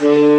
Mm-hmm.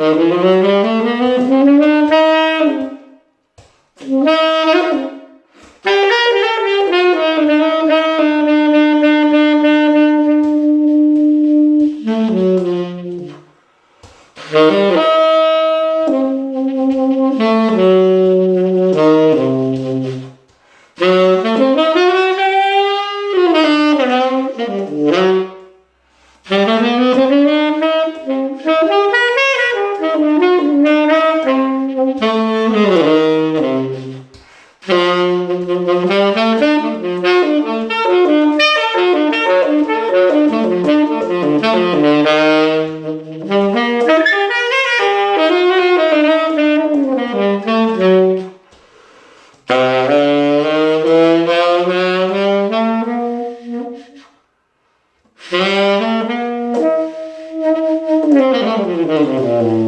Mm-hmm. Música Mm-hmm.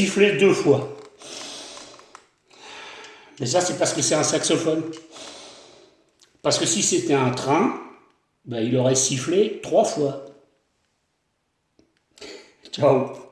Sifflé deux fois. Mais ça, c'est parce que c'est un saxophone. Parce que si c'était un train, ben, il aurait sifflé trois fois. Ciao